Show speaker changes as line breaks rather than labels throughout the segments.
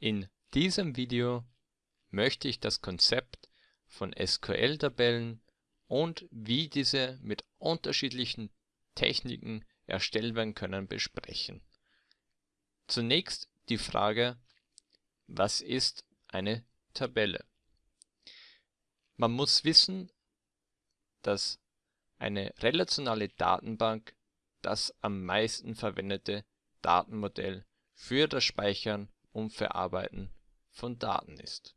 In diesem Video möchte ich das Konzept von SQL-Tabellen und wie diese mit unterschiedlichen Techniken erstellt werden können besprechen. Zunächst die Frage, was ist eine Tabelle? Man muss wissen, dass eine relationale Datenbank das am meisten verwendete Datenmodell für das Speichern und Verarbeiten von Daten ist.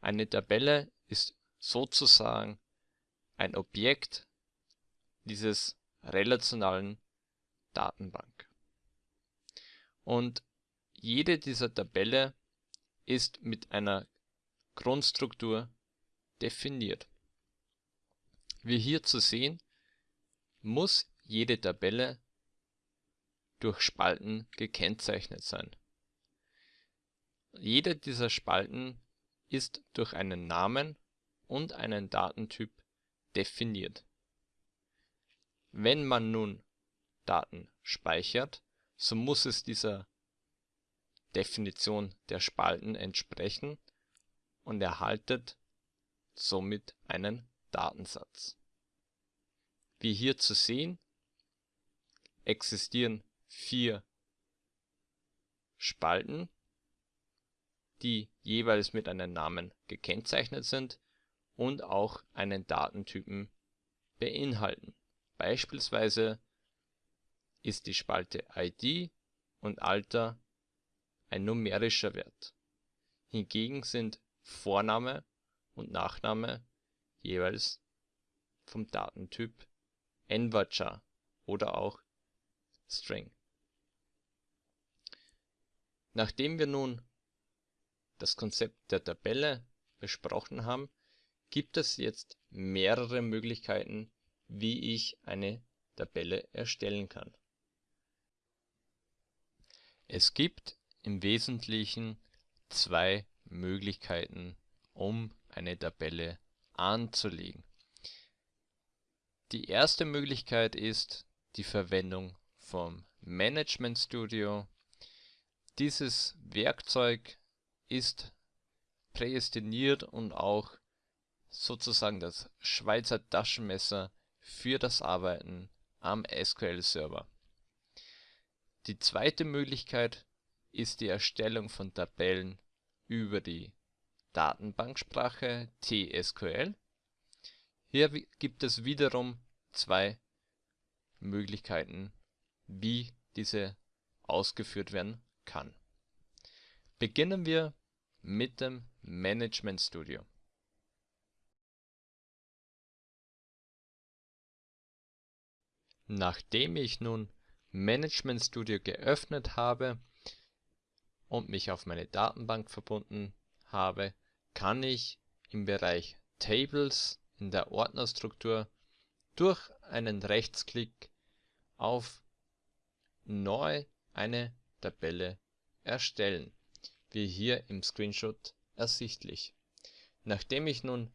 Eine Tabelle ist sozusagen ein Objekt dieses relationalen Datenbank. Und jede dieser Tabelle ist mit einer Grundstruktur definiert. Wie hier zu sehen, muss jede Tabelle durch Spalten gekennzeichnet sein. Jede dieser Spalten ist durch einen Namen und einen Datentyp definiert. Wenn man nun Daten speichert, so muss es dieser Definition der Spalten entsprechen und erhaltet somit einen Datensatz. Wie hier zu sehen, existieren vier Spalten, die jeweils mit einem Namen gekennzeichnet sind und auch einen Datentypen beinhalten. Beispielsweise ist die Spalte ID und Alter ein numerischer Wert. Hingegen sind Vorname und Nachname jeweils vom Datentyp Nvarchar oder auch String. Nachdem wir nun das Konzept der Tabelle besprochen haben, gibt es jetzt mehrere Möglichkeiten, wie ich eine Tabelle erstellen kann. Es gibt im Wesentlichen zwei Möglichkeiten, um eine Tabelle anzulegen. Die erste Möglichkeit ist die Verwendung vom Management Studio. Dieses Werkzeug ist prädestiniert und auch sozusagen das Schweizer Taschenmesser für das Arbeiten am SQL-Server. Die zweite Möglichkeit ist die Erstellung von Tabellen über die Datenbanksprache TSQL. Hier gibt es wiederum zwei Möglichkeiten, wie diese ausgeführt werden kann. Beginnen wir mit dem Management Studio. Nachdem ich nun Management Studio geöffnet habe und mich auf meine Datenbank verbunden habe, kann ich im Bereich Tables in der Ordnerstruktur durch einen Rechtsklick auf Neu eine Tabelle erstellen, wie hier im Screenshot ersichtlich. Nachdem ich nun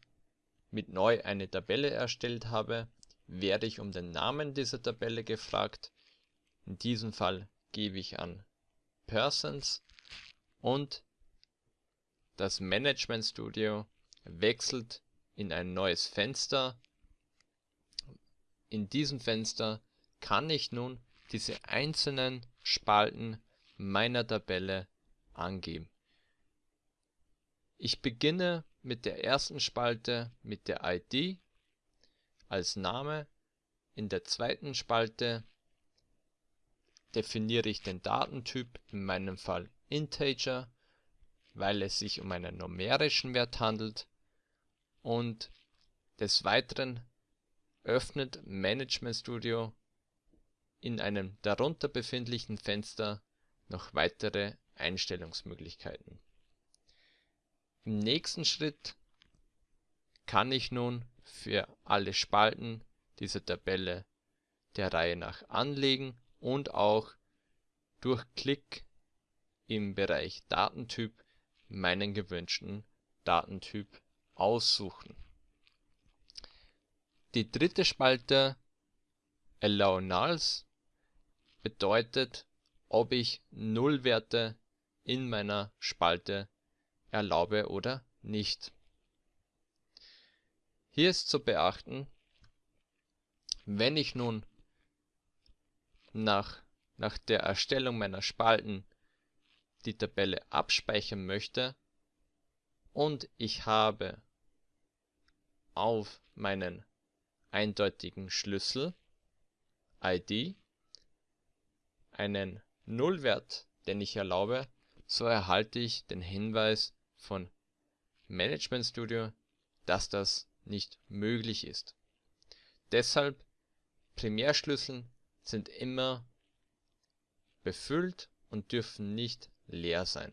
mit Neu eine Tabelle erstellt habe, werde ich um den Namen dieser Tabelle gefragt. In diesem Fall gebe ich an Persons und das Management Studio wechselt in ein neues Fenster. In diesem Fenster kann ich nun diese einzelnen Spalten meiner Tabelle angeben. Ich beginne mit der ersten Spalte mit der ID als Name. In der zweiten Spalte definiere ich den Datentyp, in meinem Fall Integer, weil es sich um einen numerischen Wert handelt. Und des Weiteren öffnet Management Studio in einem darunter befindlichen Fenster noch weitere Einstellungsmöglichkeiten. Im nächsten Schritt kann ich nun für alle Spalten dieser Tabelle der Reihe nach anlegen und auch durch Klick im Bereich Datentyp meinen gewünschten Datentyp aussuchen. Die dritte Spalte Allow Nulls bedeutet, ob ich Nullwerte in meiner Spalte erlaube oder nicht. Hier ist zu beachten, wenn ich nun nach, nach der Erstellung meiner Spalten die Tabelle abspeichern möchte und ich habe auf meinen eindeutigen Schlüssel ID einen Nullwert, den ich erlaube, so erhalte ich den Hinweis von Management Studio, dass das nicht möglich ist. Deshalb Primärschlüsseln sind immer befüllt und dürfen nicht leer sein.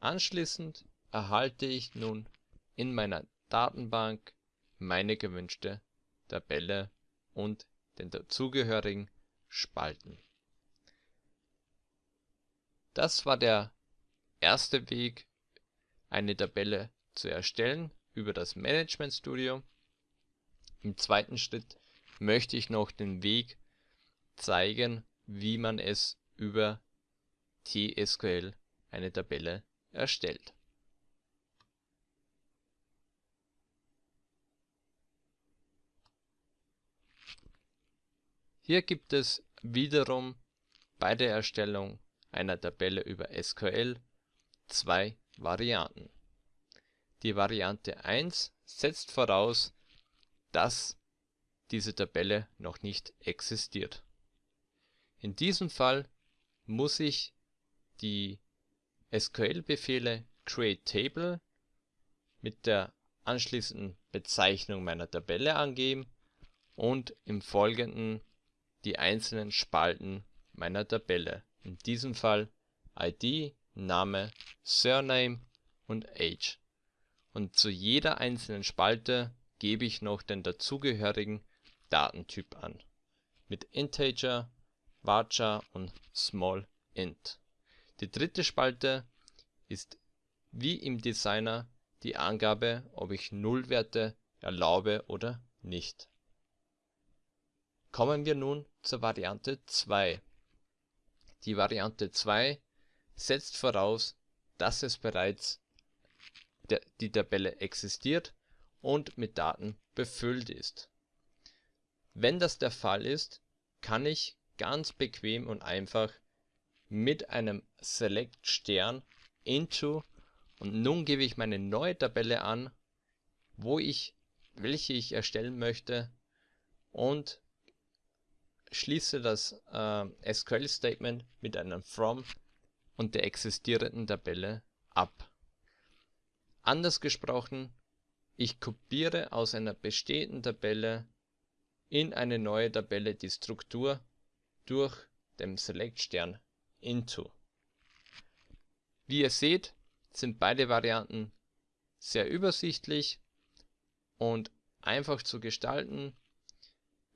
Anschließend erhalte ich nun in meiner Datenbank meine gewünschte Tabelle und den dazugehörigen Spalten. Das war der erste Weg, eine Tabelle zu erstellen über das Management Studio. Im zweiten Schritt möchte ich noch den Weg zeigen, wie man es über TSQL eine Tabelle erstellt. Hier gibt es wiederum bei der Erstellung einer Tabelle über SQL zwei Varianten. Die Variante 1 setzt voraus, dass diese Tabelle noch nicht existiert. In diesem Fall muss ich die SQL-Befehle createTable mit der anschließenden Bezeichnung meiner Tabelle angeben und im Folgenden die einzelnen Spalten meiner Tabelle, in diesem Fall ID, Name, Surname und Age. Und zu jeder einzelnen Spalte gebe ich noch den dazugehörigen Datentyp an, mit Integer, Varchar und Small int. Die dritte Spalte ist wie im Designer die Angabe, ob ich Nullwerte erlaube oder nicht. Kommen wir nun zur Variante 2. Die Variante 2 setzt voraus, dass es bereits die Tabelle existiert und mit Daten befüllt ist. Wenn das der Fall ist, kann ich ganz bequem und einfach mit einem Select Stern into und nun gebe ich meine neue Tabelle an, wo ich welche ich erstellen möchte und schließe das äh, SQL Statement mit einem from und der existierenden Tabelle ab. Anders gesprochen, ich kopiere aus einer bestehenden Tabelle in eine neue Tabelle die Struktur durch den Select Stern into. Wie ihr seht, sind beide Varianten sehr übersichtlich und einfach zu gestalten.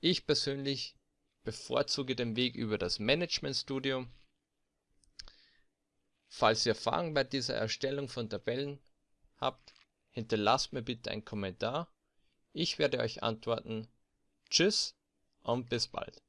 Ich persönlich bevorzuge den Weg über das Management Studio. Falls ihr Fragen bei dieser Erstellung von Tabellen habt, hinterlasst mir bitte einen Kommentar. Ich werde euch antworten. Tschüss und bis bald.